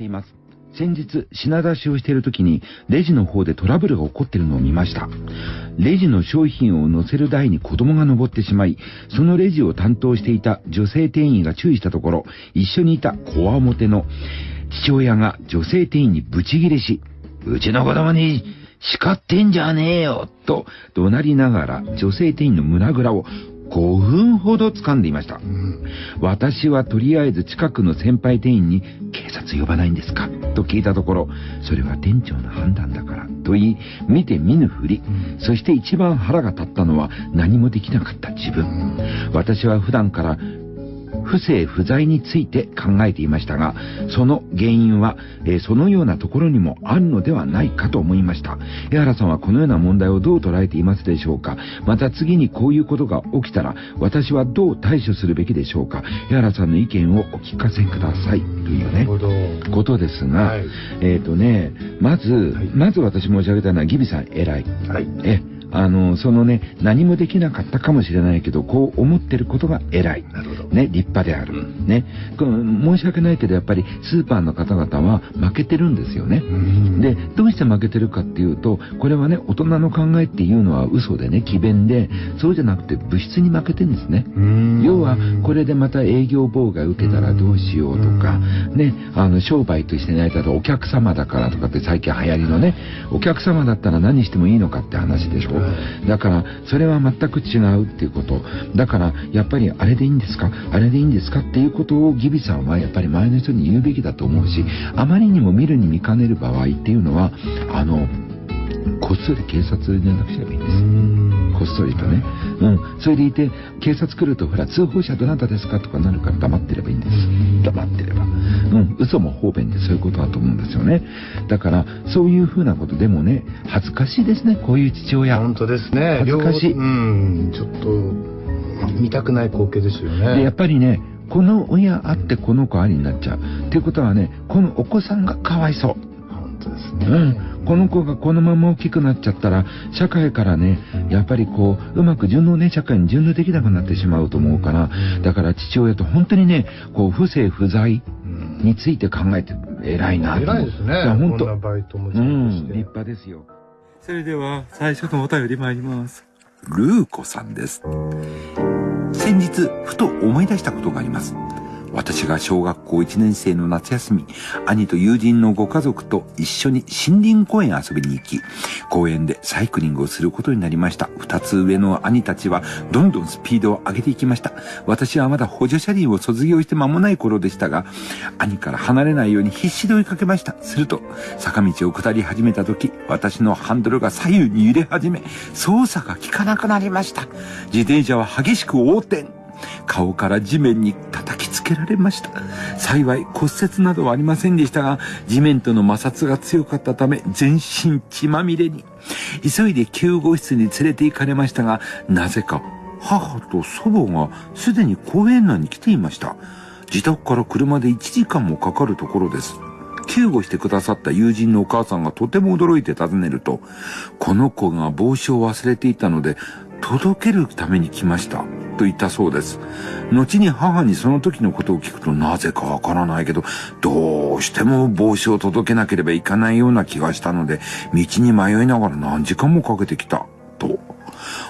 しています。先日、品出しをしている時に、レジの方でトラブルが起こっているのを見ました。レジの商品を乗せる台に子供が登ってしまい、そのレジを担当していた女性店員が注意したところ、一緒にいたこわもての父親が女性店員にブチギレし、うちの子供に叱ってんじゃねえよと怒鳴りながら女性店員の胸ぐらを5分ほど掴んでいました。うん、私はとりあえず近くの先輩店員に警察呼ばないんですか？と聞いたところ、それは店長の判断だからと言い、見て見ぬふり、うん、そして一番腹が立ったのは何もできなかった自分。私は普段から不正不在について考えていましたが、その原因は、えー、そのようなところにもあるのではないかと思いました。江原さんはこのような問題をどう捉えていますでしょうかまた次にこういうことが起きたら、私はどう対処するべきでしょうか江原さんの意見をお聞かせください。というね、ことですが、はい、えっ、ー、とね、まず、はい、まず私申し上げたのはギビさん偉い。はい、えあの、そのね、何もできなかったかもしれないけど、こう思ってることが偉い。なるほど。ね、立派である。うん、ね。申し訳ないけど、やっぱりスーパーの方々は負けてるんですよね。で、どうして負けてるかっていうと、これはね、大人の考えっていうのは嘘でね、奇弁で、そうじゃなくて物質に負けてるんですね。要は、これでまた営業妨害受けたらどうしようとか、ね、あの、商売としてないとお客様だからとかって最近流行りのね、お客様だったら何してもいいのかって話でしょ。だから、それは全く違うっていうこと。だから、やっぱりあれでいいんですか？あれでいいんですかっていうことをギビさんはやっぱり前の人に言うべきだと思うし、あまりにも見るに見かねる場合っていうのは、あの、こっそり警察に連絡すればいいんです。こっそりとね。うん。それでいて、警察来ると、ほら、通報者どなたですかとかなるから黙ってればいいんです。黙ってれば。うん。嘘も方便でそういうことだと思うんですよね。だから、そういうふうなことでもね、恥ずかしいですね、こういう父親。本当ですね。恥ずかしい。うん。ちょっと、見たくない光景ですよね。で、やっぱりね、この親あってこの子ありになっちゃう。っていうことはね、このお子さんがかわいそう。本当ですね。うん。この子がこのまま大きくなっちゃったら、社会からね、やっぱりこう、うまく順応ね、社会に順応できなくなってしまうと思うから、だから父親と本当にね、こう、不正不在について考えて偉いなと思う。偉いですね。本当。バイトもうん、立派ですよ。それでは、最初のお便り参ります。ルーコさんです。先日、ふと思い出したことがあります。私が小学校1年生の夏休み、兄と友人のご家族と一緒に森林公園遊びに行き、公園でサイクリングをすることになりました。二つ上の兄たちはどんどんスピードを上げていきました。私はまだ補助車輪を卒業して間もない頃でしたが、兄から離れないように必死で追いかけました。すると、坂道を下り始めた時、私のハンドルが左右に揺れ始め、操作が効かなくなりました。自転車は激しく横転。顔から地面に叩きつけられました。幸い骨折などはありませんでしたが、地面との摩擦が強かったため全身血まみれに。急いで救護室に連れて行かれましたが、なぜか母と祖母がすでに公園内に来ていました。自宅から車で1時間もかかるところです。救護してくださった友人のお母さんがとても驚いて尋ねると、この子が帽子を忘れていたので、届けるために来ました。と言ったそうです。後に母にその時のことを聞くとなぜかわからないけど、どうしても帽子を届けなければいかないような気がしたので、道に迷いながら何時間もかけてきた。と。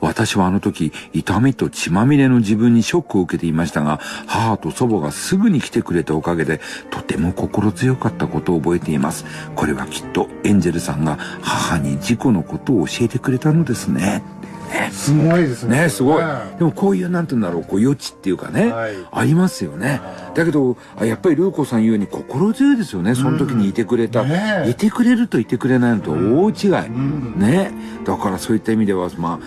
私はあの時、痛みと血まみれの自分にショックを受けていましたが、母と祖母がすぐに来てくれたおかげで、とても心強かったことを覚えています。これはきっとエンジェルさんが母に事故のことを教えてくれたのですね。ね。すごいですね。ね、すごい。でもこういう、なんて言うんだろう、こう余地っていうかね、はい、ありますよね。だけど、やっぱりルーコさん言うように心強いですよね。その時にいてくれた。うんね、いてくれるといてくれないのと大違い。うん、ね。だからそういった意味では、ま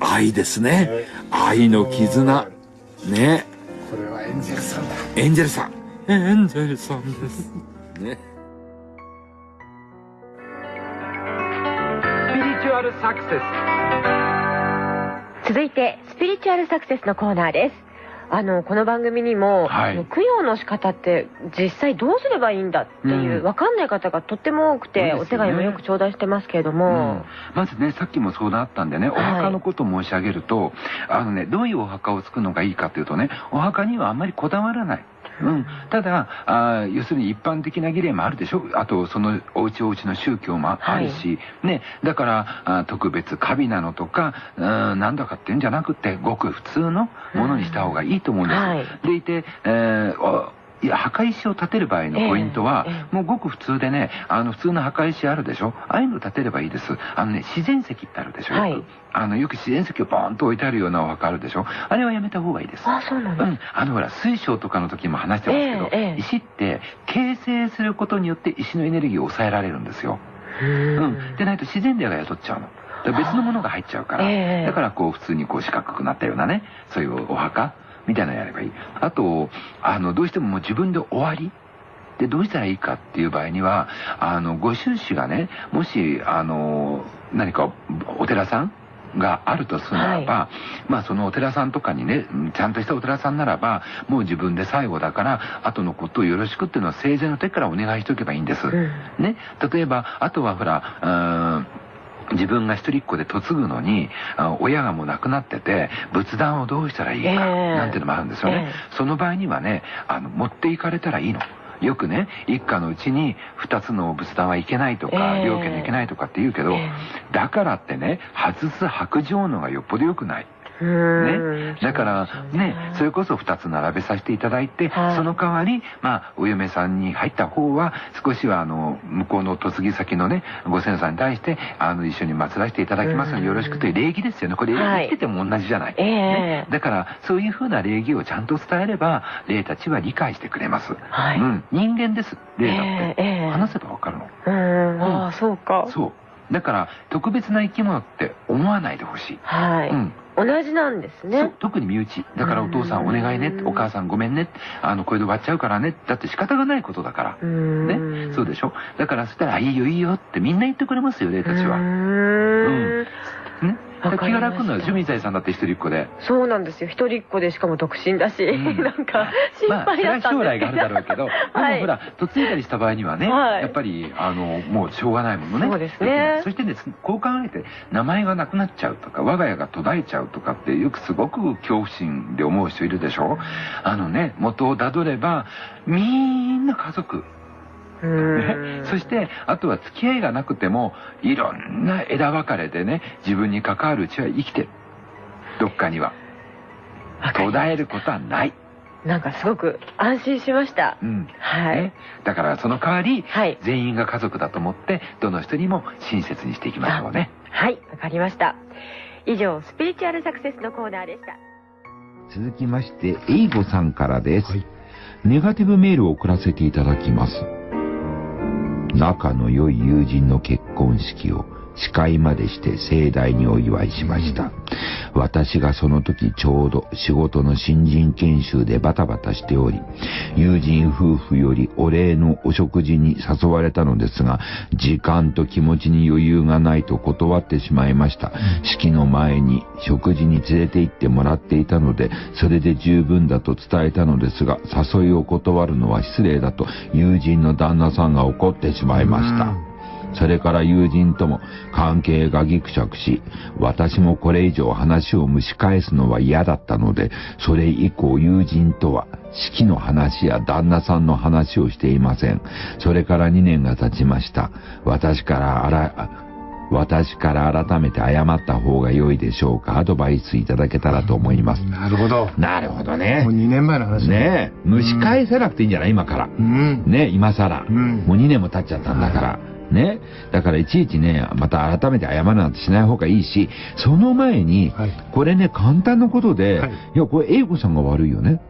あ、愛ですね。愛の絆。ね。これはエンジェルさんだ。エンジェルさん。エンジェルさんです。ね。スピリチュアルサクセス。続いてスピリチュアルサクセスのコーナーです。あのこの番組にも、はい、供養の仕方って実際どうすればいいんだっていう、うん、分かんない方がとっても多くて、ね、お手紙もよく頂戴してますけれども、うん、まずねさっきも相談あったんでねお墓のことを申し上げると、はい、あのねどういうお墓を作るのがいいかというとねお墓にはあんまりこだわらないうん、ただあ要するに一般的な儀礼もあるでしょ？あとそのおうちおうちの宗教もあるし、はい、ね、だからあ特別華美なのとかうんなんだかっていうんじゃなくてごく普通のものにした方がいいと思うんです。はい、でいて、えーいや墓石を建てる場合のポイントは、えーえ。ー、もうごく普通でねあの普通の墓石あるでしょ？ああいうの建てればいいです。あのね自然石ってあるでしょ、はい、よくあのよく自然石をボーンと置いてあるようなお墓あるでしょ？あれはやめた方がいいです。あそうなんです、うん、あのほら水晶とかの時も話してますけど、えー、石って形成することによって石のエネルギーを抑えられるんですよ。うん。でないと自然霊が宿っちゃうの。別のものが入っちゃうから、えー、だからこう普通にこう四角くなったようなねそういうお墓みたいなのやればいい。あと、あの、どうしてももう自分で終わり。で、どうしたらいいかっていう場合には、あの、ご収支がね、もし、あの、何かお寺さんがあるとするならば、はい、まあそのお寺さんとかにねちゃんとしたお寺さんならばもう自分で最後だから後のことをよろしくっていうのは生前の時からお願いしとけばいいんです、うん、ね。例えばあとはほらうん自分が一人っ子で嫁ぐのに親がもう亡くなってて仏壇をどうしたらいいかなんていうのもあるんですよね、えー、その場合にはねあの持っていかれたらいいの。よくね一家のうちに2つの仏壇はいけないとか、両家でいけないとかって言うけど、だからってね外す白状のがよっぽど良くないね、だからね。それこそ2つ並べさせていただいて、はい、その代わり、まあ、お嫁さんに入った方は少しはあの向こうの嫁ぎ先のねご先祖さんに対してあの一緒に祀らせていただきますのでよろしくという礼儀ですよね。これ、生きてても同じじゃない、ね、だからそういうふうな礼儀をちゃんと伝えれば霊たちは理解してくれます、はい、うん、人間です。霊だって、えー、話せばわかるの。うん、ああそうか。そうだから特別な生き物って思わないでほしい。はい。うん。同じなんですね。特に身内。だからお父さんお願いね。お母さんごめんね。あの、これで終わっちゃうからね。だって仕方がないことだから。ね。そうでしょ？だからそしたら、いいよいいよってみんな言ってくれますよ、霊たちは。うん。ね。気が楽なのよ。水谷さんだって一人っ子で。そうなんですよ。一人っ子でしかも独身だし、うん、なんか心配だったんでまあ、将来があるだろうけど、はい、でもほら嫁いだりした場合にはね、はい、やっぱりあのもうしょうがないものね。そうですね。そしてねこう考えて名前がなくなっちゃうとか我が家が途絶えちゃうとかってよくすごく恐怖心で思う人いるでしょ。あのね元をたどればみんな家族ね、そしてあとは付き合いがなくてもいろんな枝分かれでね自分に関わるうちは生きてるどっかには途絶えることはないなんかすごく安心しました。うん。はい、ね。だからその代わり、はい、全員が家族だと思って、どの人にも親切にしていきましょうね。はい、わかりました。以上、スピリチュアルサクセスのコーナーでした。続きまして、エイボさんからです。はい、ネガティブメールを送らせていただきます。仲の良い友人の結婚式を司会までして盛大にお祝いしました。私がその時ちょうど仕事の新人研修でバタバタしており、友人夫婦よりお礼のお食事に誘われたのですが、時間と気持ちに余裕がないと断ってしまいました。式の前に食事に連れて行ってもらっていたので、それで十分だと伝えたのですが、誘いを断るのは失礼だと友人の旦那さんが怒ってしまいました。それから友人とも関係がぎくしゃくし、私もこれ以上話を蒸し返すのは嫌だったので、それ以降友人とは式の話や旦那さんの話をしていません。それから2年が経ちました。私からあら、私から改めて謝った方が良いでしょうかアドバイスいただけたらと思います。なるほど。なるほどね。もう2年前の話ね蒸し返さなくていいんじゃない？今から。うん、ね今更、うん、もう2年も経っちゃったんだから。ね。だからいちいちね、また改めて謝るなんてしない方がいいし、その前に、はい、これね、簡単なことで、はい、いや、これ、英子さんが悪いよね。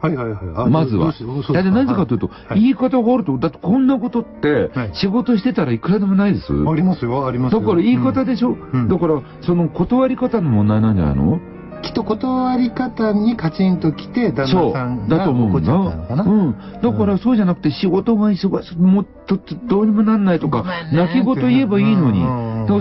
はいはいはい。まずは。だってなぜかというと、はい、言い方があると、だってこんなことって、仕事してたらいくらでもないです。ありますよ、ありますよ。だから言い方でしょ、うん、だから、その断り方の問題なんじゃないの？きっと断り方にカチンときて、旦那さんが怒っちゃったのかな。うん。だからそうじゃなくて仕事が忙しい、もっとどうにもなんないとか、泣き言言えばいいのに。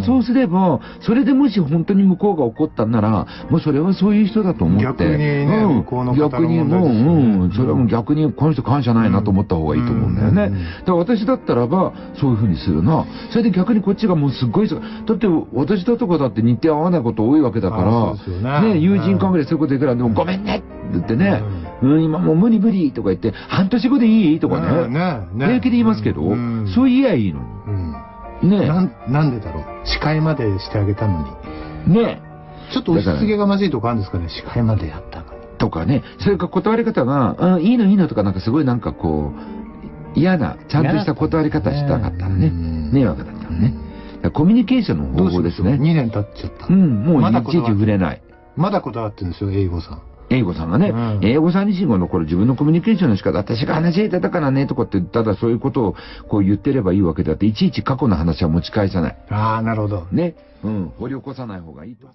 そうすれば、それでもし本当に向こうが怒ったんなら、もうそれはそういう人だと思って。逆にね、うん、向こうの方逆にもう、うん、それはもう逆にこの人感謝ないなと思った方がいいと思うんだよね。だから私だったらば、そういうふうにするな。それで逆にこっちがもうすっごい、だって私だとかだって日程合わないこと多いわけだから、ね、友人関係でそういうこと言うから、でもごめんねって言ってね、うん、今もう無理無理とか言って、半年後でいいとかね。平気で言いますけど、うんそう言えばいいのに。ねななんでだろう。司会までしてあげたのに。ねちょっと押し付けがましいとこあるんですかね、司会までやったのに。とかね、それか断り方が、うん、いいのいいのとかなんかすごいなんかこう、嫌な、ちゃんとした断り方したかったらね、迷惑だったらね。コミュニケーションの方法ですね。2年経っちゃった。うん、もういちいち触れない。まだこだわってるんですよ、英語さん。英語さんがね、うん、英語さん自身が残る自分のコミュニケーションの仕方、私が話してたからね、とかって、ただそういうことをこう言ってればいいわけであって、いちいち過去の話は持ち返さない。ああ、なるほど。ね。うん、掘り起こさない方がいいと。